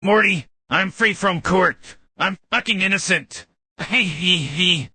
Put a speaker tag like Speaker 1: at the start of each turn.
Speaker 1: Morty, I'm free from court. I'm fucking innocent. Hey, he, he.